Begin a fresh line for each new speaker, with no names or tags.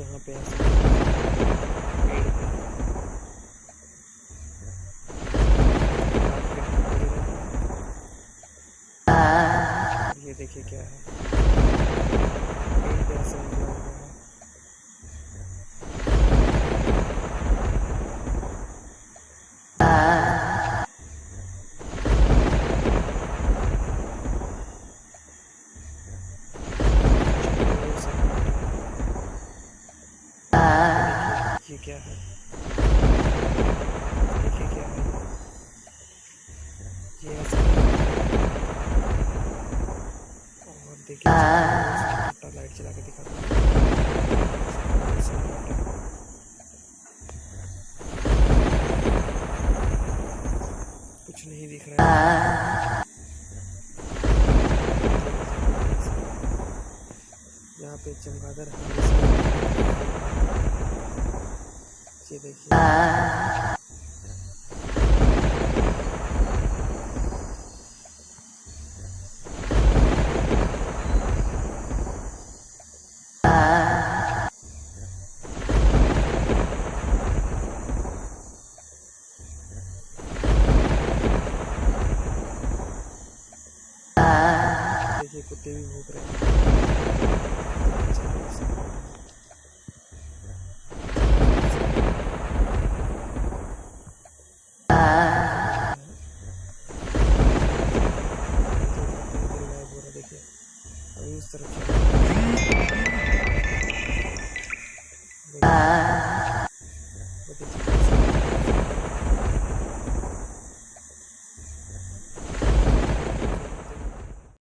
रोज यहाँ पे ये देखिए क्या है। देखिए ये क्या है। देखिए क्या है। ये और देखिए छोटा लाइट चला के हूँ। सन्नाटा। कुछ नहीं दिख रहा है। यहाँ पे चमगादड़ हमेशा direksi. Ah. ikuti buku keren extra. Ah.